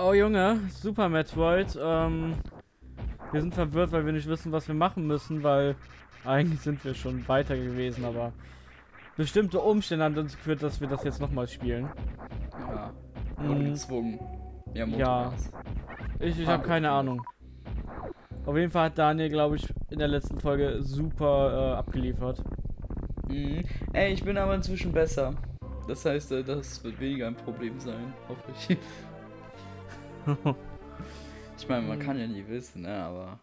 Oh Junge, Super Metroid. Ähm, wir sind verwirrt, weil wir nicht wissen, was wir machen müssen, weil eigentlich sind wir schon weiter gewesen, aber bestimmte Umstände haben uns geführt, dass wir das jetzt nochmal spielen. Ja. Mhm. Gezwungen. Ja, Ja. Ich, ich habe keine Ahnung. Auf jeden Fall hat Daniel, glaube ich, in der letzten Folge super äh, abgeliefert. Mhm. Ey, ich bin aber inzwischen besser. Das heißt, äh, das wird weniger ein Problem sein, hoffe ich. Ich meine, man kann ja nie wissen, ne, aber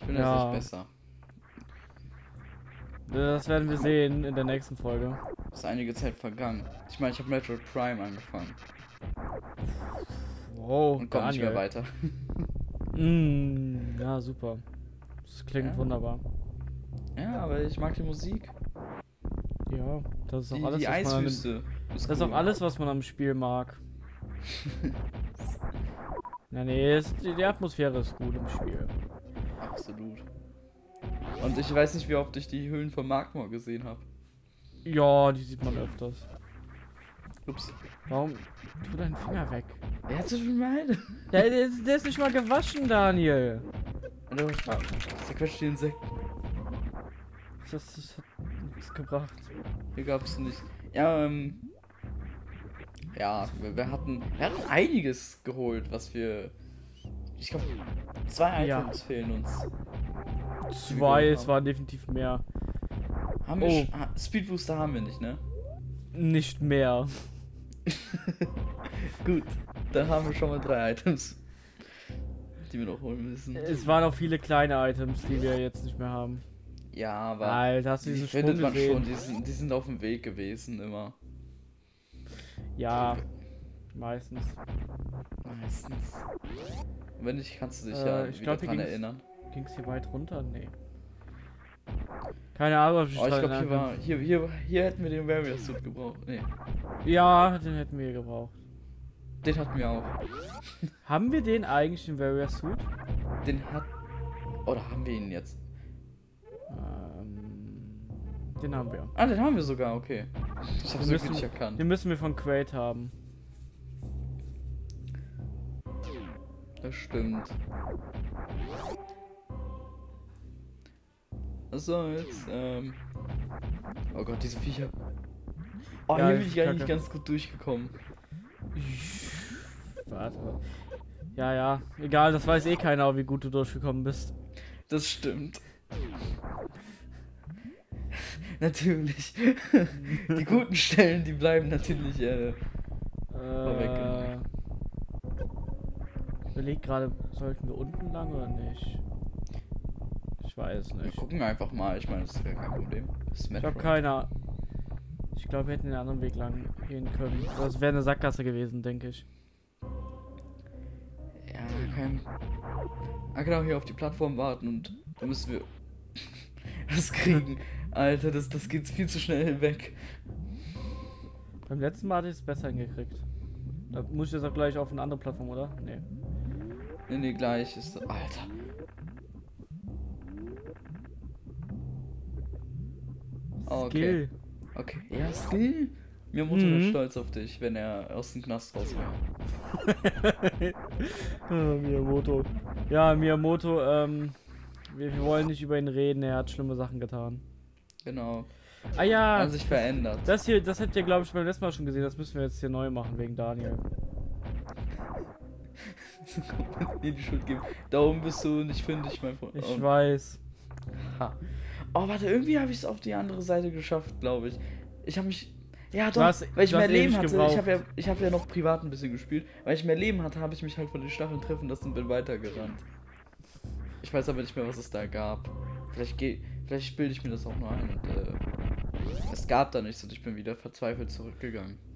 ich bin Ja. jetzt nicht besser. Das werden wir sehen in der nächsten Folge. Ist einige Zeit vergangen. Ich meine, ich habe Metroid Prime angefangen Wow, und komme nicht mehr weiter. Mm, ja, super. Das klingt Ja. wunderbar. Ja, aber ich mag die Musik. Ja, das ist auch Die, alles, die was man an dem, Eiswüste. Das ist auch alles, was man am Spiel mag. Ja, nee, es, die, Atmosphäre ist gut im Spiel. Absolut. Und ich weiß nicht, wie oft ich die Höhlen von Magmor gesehen habe. Ja, die sieht man öfters. Ups. Warum? Tu deinen Finger weg. Wer hat viel meine? Der, der, ist, der ist nicht mal gewaschen, Daniel. Zerquetscht die Insekten. Das, das hat nichts gebracht. Hier gab's nicht. Ja, ähm. Ja, wir, wir hatten. Wir hatten einiges geholt, was wir. Ich glaube, zwei Ja. Items fehlen uns. Zwei, es waren definitiv mehr. Haben wir Oh. ah, Speed Booster haben wir nicht, ne? Nicht mehr. Gut, dann haben wir schon mal drei Items. Die wir noch holen müssen. Es waren auch viele kleine Items, die wir jetzt nicht mehr haben. Ja, aber. Alter, hast du Die findet man gesehen? schon, die sind, die sind auf dem Weg gewesen immer. Ja, meistens. Meistens. Und wenn nicht, kannst du dich Äh, ja ich wieder glaub, dran ging's- erinnern. Ging es hier weit runter? Nee. Keine Ahnung, ob ich Oh, ich glaube, hier war. Hier, hier, hier hätten wir den Warrior Suit gebraucht. Nee. Ja, den hätten wir gebraucht. den hatten wir auch. Haben wir den eigentlich im Warrior Suit? Den hat. Oder haben wir ihn jetzt? Ähm, den haben wir. Ah, den haben wir sogar, okay. Ich hab's Wir wirklich nicht erkannt. Den müssen wir von Quaid haben. Das stimmt. Was soll's? Ähm. Oh Gott, diese Viecher. Oh, Ja, hier bin ich ich eigentlich ganz gut durchgekommen. Warte. Ja, ja. Egal, das weiß eh keiner, wie gut du durchgekommen bist. Das stimmt. natürlich. die guten Stellen, die bleiben natürlich. Äh, Äh, ich überleg gerade, sollten wir unten lang oder nicht? Ich weiß wir nicht. gucken einfach mal. Ich meine, das ist ja kein Problem. Ich habe Metroid. keine. Ich glaube, wir hätten den anderen Weg lang gehen können. Das wäre eine Sackgasse gewesen, denke ich. Ja, kein. Ah, genau, hier auf die Plattform warten und da müssen wir das kriegen. Alter, das, das geht viel zu schnell hinweg. Beim letzten Mal hatte ich es besser hingekriegt. Da muss ich jetzt auch gleich auf eine andere Plattform, oder? Nee. Nee, nee, gleich ist. Alter. Oh, okay. Skill. Okay. Ja, Skill. Mir Mutter Mhm. stolz auf dich, wenn er aus dem Knast raus wäre. Ah, Miyamoto. Ja, Miyamoto, ähm, wir, wir wollen nicht über ihn reden, er hat schlimme Sachen getan. Genau. Ah Er ja, hat sich verändert. das hier, das habt ihr glaube ich beim letzten Mal schon gesehen, das müssen wir jetzt hier neu machen wegen Daniel. Mir die Schuld geben. Da oben bist du nicht fündig, mein Freund. Ich Oh, weiß. ha. oh warte, irgendwie habe ich es auf die andere Seite geschafft, glaube ich. Ich habe mich. Ja, doch, hast- weil ich mehr Leben hatte. gebraucht. Ich habe ja, ich hab ja noch privat ein bisschen gespielt. Weil ich mehr Leben hatte, habe ich mich halt von den Stacheln treffen lassen und bin weitergerannt. Ich weiß aber nicht mehr, was es da gab. Vielleicht, geh, vielleicht bilde ich mir das auch nur ein. Und, äh, es gab da nichts und ich bin wieder verzweifelt zurückgegangen.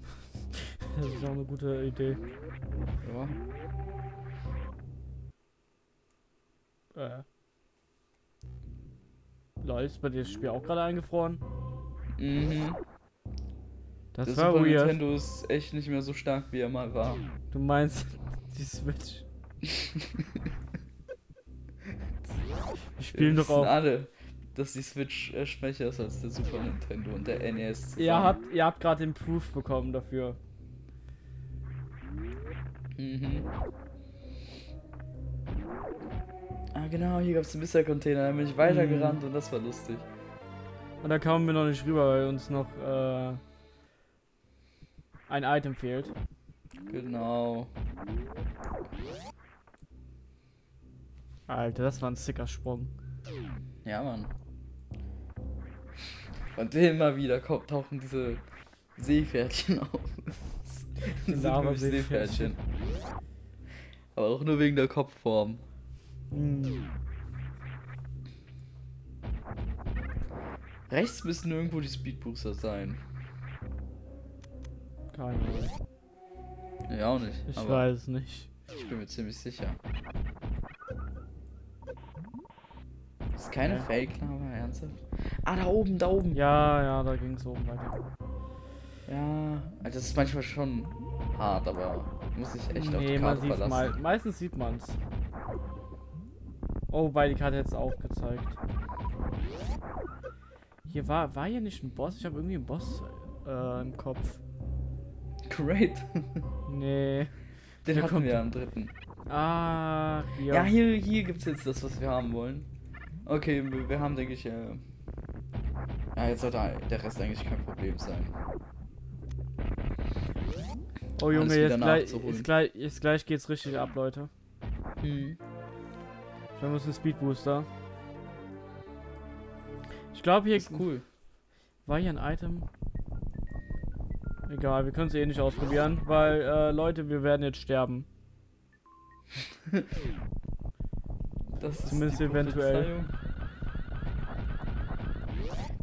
Das ist auch eine gute Idee. Ja. Äh. Lol, ist bei dir das Spiel auch gerade eingefroren? Mhm. Das Der war Super weird. Nintendo ist echt nicht mehr so stark, wie er mal war. Du meinst die Switch. Wir spielen doch auch. alle, dass die Switch äh, schwächer ist als der Super Nintendo und der NES. Ihr zusammen. habt, ihr habt gerade den Proof bekommen dafür. Mhm. Ah, genau, hier gab es einen Mr-Container. Da bin ich weitergerannt Mhm. und das war lustig. Und da kamen wir noch nicht rüber, weil uns noch äh, ein Item fehlt. Genau. Alter, das war ein sicker Sprung. Ja, Mann. Und immer wieder kommt, tauchen diese Seepferdchen auf. Das sind wirklich Lava-Seepferdchen. Aber auch nur wegen der Kopfform. Hm. Rechts müssen irgendwo die Speedbooster sein. Keine Ahnung. Ja, auch nicht. Ich weiß es nicht. ich bin mir ziemlich sicher. Ist keine Okay. Fake-Lava, ernsthaft? Ah, da oben, da oben. Ja, ja, da ging es oben weiter. Ja, also das ist manchmal schon hart, aber muss ich echt auf die nee, man Karte sieht verlassen. mal. Meistens sieht man's. Oh, wobei die Karte jetzt aufgezeigt. Hier war, war hier nicht ein Boss? Ich habe irgendwie einen Boss äh, im Kopf. Great. Nee. Den Der hatten kommt- wir am dritten. Ah, hier. Ja, hier, hier gibt's jetzt das, was wir haben wollen. Okay, wir, haben, denke ich, äh... Ja, jetzt sollte der Rest eigentlich kein Problem sein. oh Junge, jetzt gleich, jetzt, gleich, jetzt gleich geht's richtig ab, Leute. Hm. Wir uns den Speedbooster. Ich glaube, hier Ist cool. war hier ein Item. Egal, wir können es eh nicht ausprobieren, weil, äh, Leute, wir werden jetzt sterben. Das Zumindest eventuell.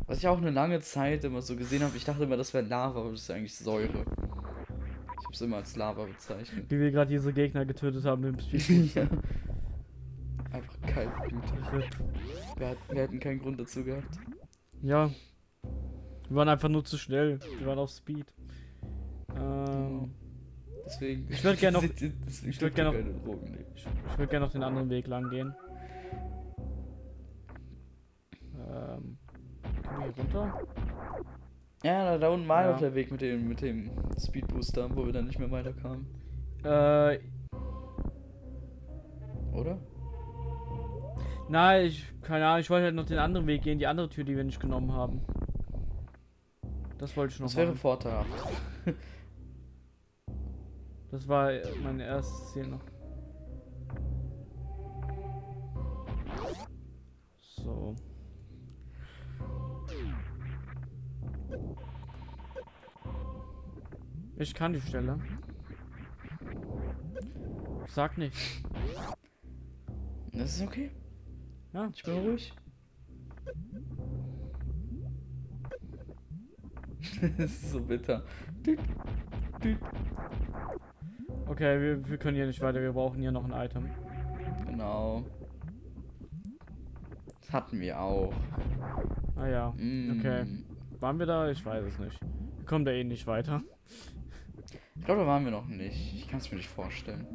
Was ich auch eine lange Zeit immer so gesehen habe, ich dachte immer, das wäre Lava, aber das ist eigentlich Säure. Ich habe es immer als Lava bezeichnet. Wie wir gerade diese Gegner getötet haben im Speedbooster. ja. Einfach kaltblütig. Wir, wir hätten keinen Grund dazu gehabt. Ja. Wir waren einfach nur zu schnell. Wir waren auf Speed. Ähm, Deswegen. Ich würd gern noch- ich würd gern noch- ich ich würde gerne noch den anderen Weg lang gehen. Hier runter? Ja, da, da unten war Ja. noch der Weg mit dem, mit dem Speedbooster, wo wir dann nicht mehr weiterkamen. Äh, Oder? nein, ich, keine Ahnung, ich wollte halt noch den anderen Weg gehen, die andere Tür, die wir nicht genommen haben. Das wollte ich noch Das wäre machen. vorteilhaft. Das war äh, mein erstes Ziel noch. So. Ich kann die Stelle. Sag nicht. Das ist okay. Ja. Ich bin ruhig. das ist so bitter. Okay, wir, wir können hier nicht weiter. Wir brauchen hier noch ein Item. Genau. Das hatten wir auch. Ah ja. Mm. Okay. Waren wir da? Ich weiß es nicht. Wir kommen da eh nicht weiter. Ich glaube, da waren wir noch nicht. Ich kann es mir nicht vorstellen.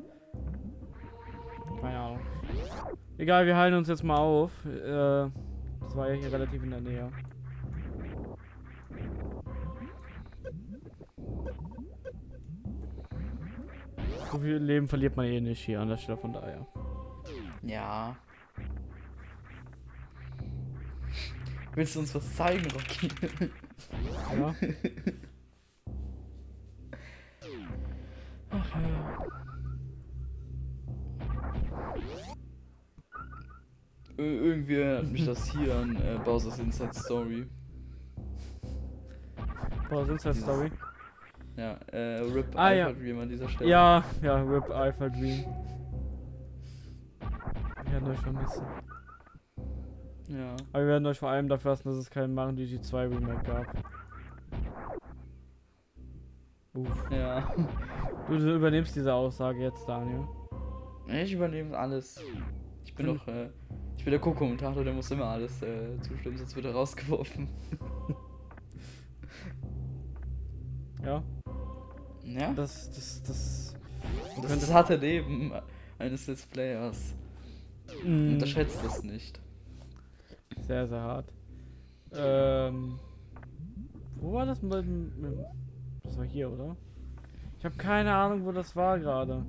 Keine Ahnung. Egal, wir halten uns jetzt mal auf. Äh, das war ja hier relativ in der Nähe. So viel Leben verliert man eh nicht hier an der Stelle, von daher. Ja. Willst du uns was zeigen, Rocky? Ja? Irgendwie erinnert mich das hier an äh, Bowser's Inside Story. Sind halt Story. Ja, äh, Rip Ah, ja. Alpha Dream an dieser Stelle. Ja, ja, RIP Alpha Dream. Wir werden euch vermissen. Ja. Aber wir werden euch vor allem dafür lassen, dass es keinen Mario DG 2 Remake gab. Uff. Ja. Du, du übernimmst diese Aussage jetzt, Daniel. Ich übernehme alles. Ich bin doch, äh, ich bin der Co-Kommentator, der muss immer alles äh, zustimmen, sonst wird er rausgeworfen. Ja, Ja? das, das, das. Das ist das harte Leben eines Let's Players. Mm, Unterschätzt das nicht. sehr, sehr hart. Ähm. Wo war das mit, dem- Das war hier, oder? Ich habe keine Ahnung, wo das war gerade.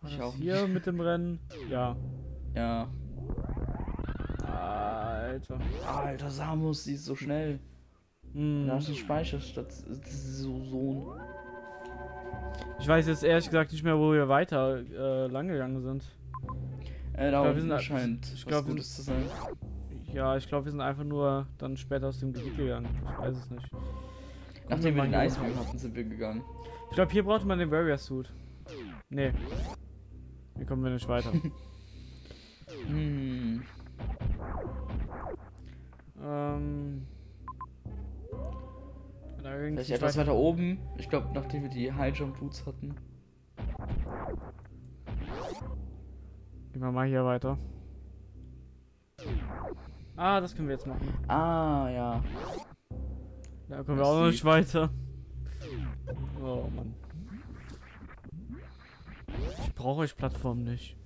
War Ich das auch hier mit dem Rennen? Ja. Ja. Alter. Alter, Samus, die ist so schnell. Hm. Da hast du Speicherstadt. Das ist so so. Ich weiß jetzt ehrlich gesagt nicht mehr, wo wir weiter äh, lang gegangen sind. Äh, da glaub, wir sind- scheint ich was glaub, wir Gutes zu sein. Ja, ich glaube, wir sind einfach nur dann später aus dem Gebiet gegangen. Ich weiß es nicht. Nachdem wir den. Eisbeam hatten, sind wir gegangen. Ich glaube, hier braucht man den Warrior Suit. Nee. Hier kommen wir nicht weiter. Hm. ähm. Da Vielleicht etwas weiter. oben. Ich glaube, nachdem wir die High Jump Boots hatten. Gehen wir mal hier weiter. Ah, das können wir jetzt machen. Ah, ja. Da kommen wir auch noch nicht weiter. Oh Mann. Ich brauche euch Plattform nicht.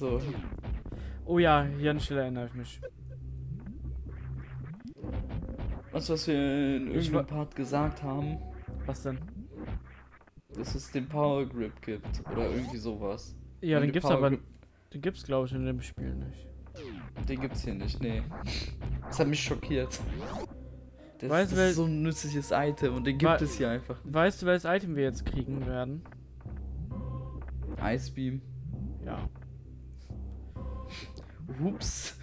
So. Oh ja, hier an Stelle erinnere ich mich. Was, was wir in irgendeinem Part gesagt haben, Was denn? dass es den Power Grip gibt. Oder irgendwie sowas. Ja, Und den gibt's Power aber. Grip- Den gibt's glaube ich in dem Spiel nicht. Den gibt's hier nicht, nee. Das hat mich schockiert. Das, Weißt du, das ist so ein nützliches Item und den gibt es hier einfach. Weißt du, welches Item wir jetzt kriegen werden? Icebeam. Ja. Ups.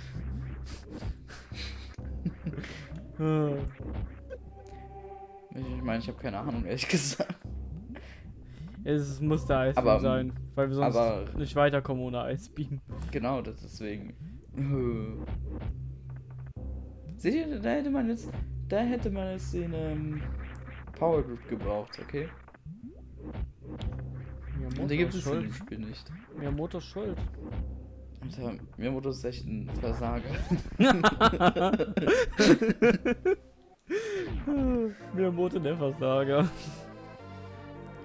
Ich meine, ich habe keine Ahnung, ehrlich gesagt. Es muss der Eisbeam Aber, ähm, sein, weil wir sonst aber- nicht weiterkommen ohne Eisbeam. Genau, das deswegen. Seht ihr, da hätte man jetzt, da hätte man jetzt den ähm, Power Grip gebraucht, okay? Miyamoto Und den gibt es schuld. Spiel nicht. Miyamoto ist schuld. Alter, Miyamoto ist echt ein Versager. Miyamoto der Versager.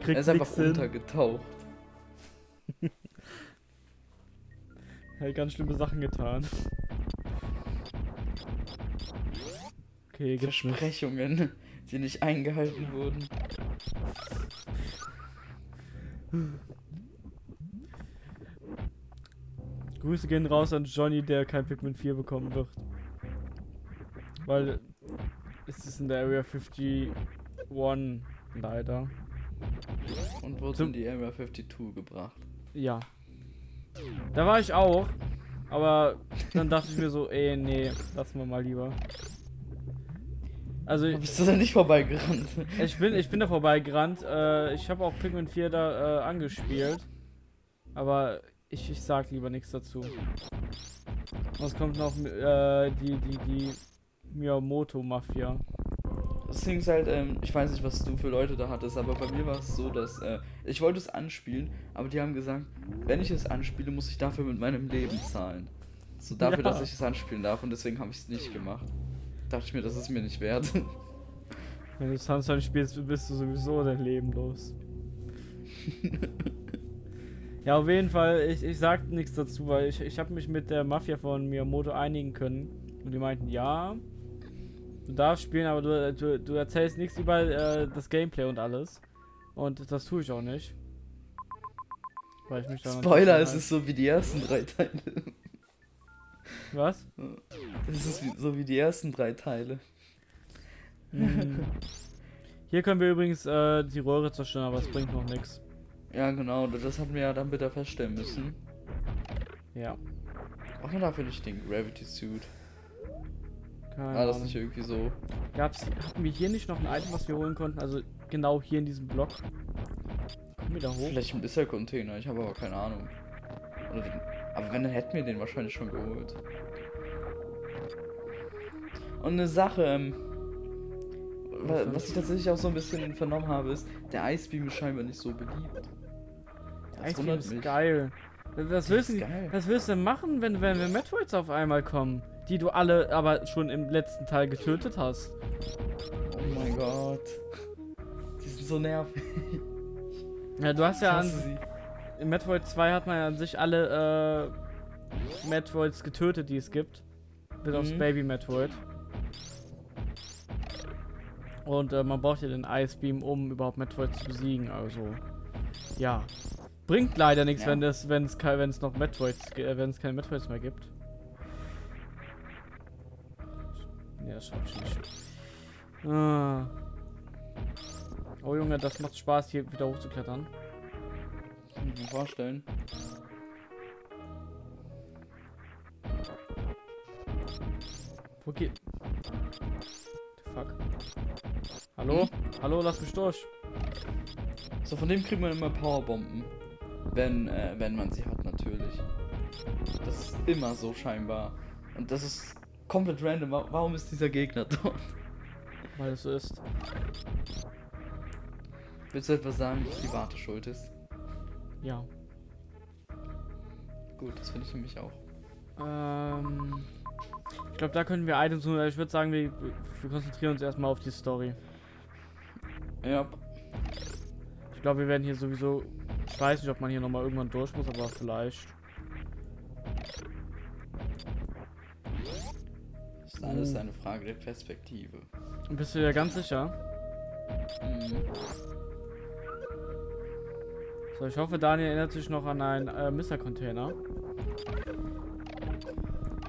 Kriegt Er ist einfach nix hin. untergetaucht. Er hat ganz schlimme Sachen getan. Okay, nicht. Versprechungen, die nicht eingehalten wurden. Grüße gehen raus an Johnny, der kein Pikmin 4 bekommen wird. Weil es ist in der Area 51 leider. Und wurde Zum- in die Area 52 gebracht. Ja. Da war ich auch. Aber dann dachte ich mir so, ey, nee, lassen wir mal lieber. Also bist du da nicht vorbeigerannt? ich bin, ich bin da vorbeigerannt. Äh, ich habe auch Pikmin 4 da äh, angespielt. Aber ich, ich sag lieber nichts dazu. Was kommt noch? Äh, die, die, die Miyamoto-Mafia. Das Ding ist halt, ähm, ich weiß nicht, was du für Leute da hattest, aber bei mir war es so, dass äh, ich wollte es anspielen, aber die haben gesagt, wenn ich es anspiele, muss ich dafür mit meinem Leben zahlen. So dafür, Ja. dass ich es anspielen darf und deswegen habe ich es nicht gemacht. Dachte ich mir, das ist mir nicht wert. Wenn du Sunshine spielst, bist du sowieso dein Leben los. ja, auf jeden Fall, ich, ich sag nichts dazu, weil ich, ich habe mich mit der Mafia von Miyamoto einigen können. Und die meinten, ja, du darfst spielen, aber du, du, du erzählst nichts über äh, das Gameplay und alles. Und das tue ich auch nicht. Weil ich mich Spoiler, es ist so wie die ersten drei Teile. Was? Es ist so wie die ersten drei Teile. Mhm. Hier können wir übrigens äh, die Röhre zerstören, aber es bringt noch nichts. Ja, genau, das hatten wir ja dann bitte feststellen müssen. Ja. Braucht man dafür nicht den Gravity Suit? Keine War das nicht irgendwie so? Gab's, hatten wir hier nicht noch ein Item, was wir holen konnten? Also genau hier in diesem Block. Kommen wir da hoch? Vielleicht ein bisschen Container, ich habe aber keine Ahnung. Den, aber wenn, dann hätten wir den wahrscheinlich schon geholt. Und eine Sache, ähm, wa- Was ich tatsächlich auch so ein bisschen vernommen habe, ist, der Icebeam ist scheinbar nicht so beliebt. Das Ice ist mich. geil. Was willst, du, was willst du denn machen, wenn, wenn wir Metroids auf einmal kommen? Die du alle aber schon im letzten Teil getötet hast. Oh mein Gott. Die sind so nervig. Ja, du hast ja an, sie. in Metroid 2 hat man ja an sich alle äh, Metroids getötet, die es gibt. Bis aufs Mhm. Baby Metroid. Und äh, man braucht ja den Ice Beam, um überhaupt Metroid zu besiegen. Also, ja. Bringt leider nichts, Ja. wenn es wenn es wenn es noch Metroids, äh, wenn es keine Metroids mehr gibt. Ja, ich nicht. Ah. Oh Junge, das macht Spaß, hier wieder hochzuklettern. Kann ich mir vorstellen. Wo geht. The fuck? Hallo? Hallo, lass mich durch. So, von dem kriegt man immer Powerbomben. Wenn, äh, wenn man sie hat, natürlich. Das ist immer so scheinbar. Und das ist komplett random. Wa- Warum ist dieser Gegner dort? Weil es so ist. Willst du etwas sagen, dass die Warte schuld ist? Ja. Gut, das finde ich nämlich auch. Ähm. Ich glaube, da können wir Items holen. Ich würde sagen, wir, wir konzentrieren uns erstmal auf die Story. Ja, Ich glaube, wir werden hier sowieso. Ich weiß nicht, ob man hier nochmal irgendwann durch muss, aber vielleicht. das ist alles Oh. eine Frage der Perspektive. Bist du dir ganz sicher? Mhm. So, ich hoffe, Daniel erinnert sich noch an einen äh, Mister-Container.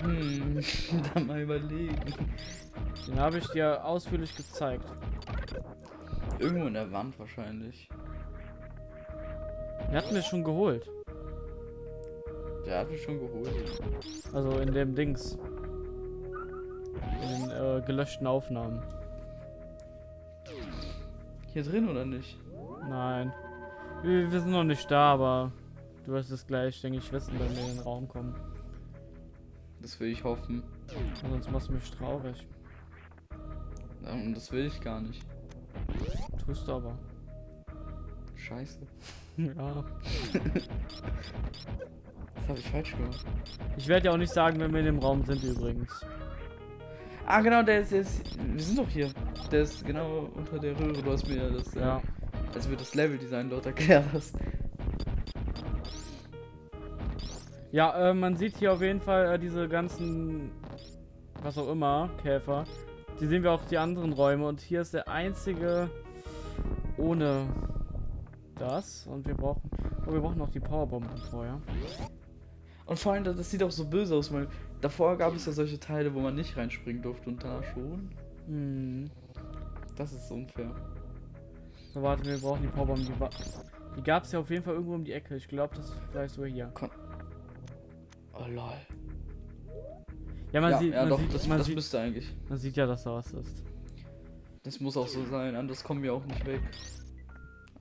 Hm, dann mal überlegen. Den habe ich dir ausführlich gezeigt. Irgendwo in der Wand wahrscheinlich. Den hatten wir schon geholt. Der hat mich schon geholt. Also in dem Dings. In den äh, gelöschten Aufnahmen. Hier drin oder nicht? Nein. Wir, wir sind noch nicht da, aber du wirst es gleich, denke ich, wissen, wenn wir in den Raum kommen. Das will ich hoffen. Sonst machst du mich traurig. Und das will ich gar nicht. Tust du aber. Scheiße. ja. Das habe ich falsch gemacht. Ich werde ja auch nicht sagen, wenn wir in dem Raum sind übrigens. Ah, genau, der ist jetzt. Wir sind doch hier. Der ist genau unter der Röhre. Du hast mir das. Ja. Äh, als wir das Leveldesign dort erklärt hast. Ja, äh, man sieht hier auf jeden Fall äh, diese ganzen, was auch immer, Käfer. Die sehen wir auch die anderen Räume und hier ist der einzige ohne das und wir brauchen, oh, wir brauchen noch die Powerbomben vorher. Und vor allem, das sieht auch so böse aus, weil davor gab es ja solche Teile, wo man nicht reinspringen durfte und da schon. Hm. Das ist unfair. So, warte, wir brauchen die Powerbomben. Die, die gab es ja auf jeden Fall irgendwo um die Ecke. Ich glaube, das ist vielleicht so hier. Oh lol. Ja, man ja, sieht, ja man doch, sieht, das, man, das sieht müsste eigentlich. man sieht ja, dass da was ist. Das muss auch so sein, anders kommen wir auch nicht weg.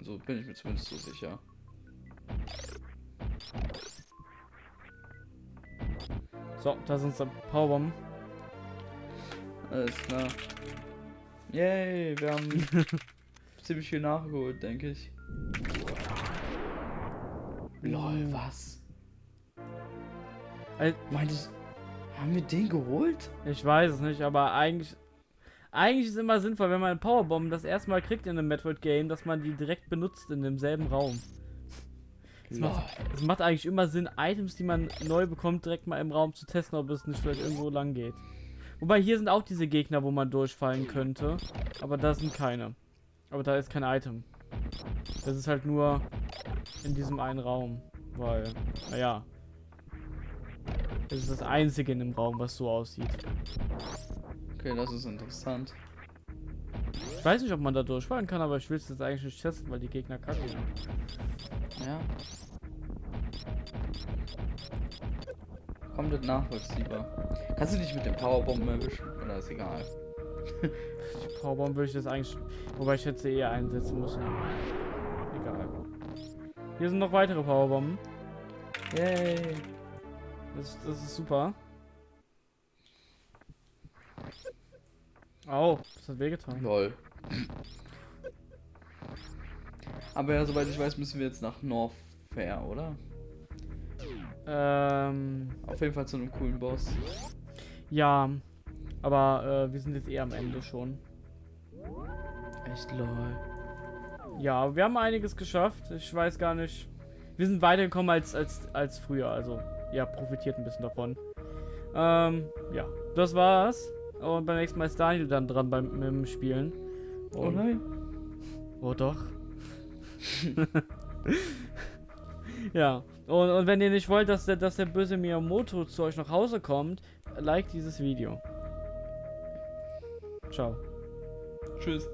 Also bin ich mir zumindest so sicher. So, da sind unsere Powerbomben. Alles klar. Yay, wir haben ziemlich viel nachgeholt, denke ich. Lol, was? Meintest haben wir den geholt? Ich weiß es nicht, aber eigentlich. Eigentlich ist es immer sinnvoll, wenn man Powerbomben das erste Mal kriegt in einem Metroid-Game, dass man die direkt benutzt in demselben Raum. Das macht, das macht eigentlich immer Sinn, Items, die man neu bekommt, direkt mal im Raum zu testen, ob es nicht vielleicht irgendwo lang geht. Wobei hier sind auch diese Gegner, wo man durchfallen könnte. Aber da sind keine. Aber da ist kein Item. Das ist halt nur in diesem einen Raum. Weil, naja. Das ist das einzige in dem Raum, was so aussieht. Okay, das ist interessant. Ich weiß nicht, ob man da durchfallen kann, aber ich will es jetzt eigentlich nicht testen, weil die Gegner kacke sind. Ja. Komplett nachvollziehbar. Kannst du dich mit den Powerbomben erwischen? Oder ist egal? Die Powerbomb würde ich das eigentlich. Wobei ich hätte sie eher einsetzen müssen. Egal. Hier sind noch weitere Powerbomben. Yay! Das, das ist super. Au, das hat wehgetan. Lol. Aber ja, soweit ich weiß, müssen wir jetzt nach North Fair, oder? Ähm, Auf jeden Fall zu einem coolen Boss. ja. Aber äh, wir sind jetzt eher am Ende schon. Echt lol. Ja, wir haben einiges geschafft. Ich weiß gar nicht. Wir sind weitergekommen als, als, als früher. Also, ja, profitiert ein bisschen davon. Ähm, ja, das war's. Und beim nächsten Mal ist Daniel dann dran beim mit dem Spielen. Oh Und- nein. Oh doch. ja. Und, und wenn ihr nicht wollt, dass der, dass der böse Miyamoto zu euch nach Hause kommt, like dieses Video. Ciao. Tschüss.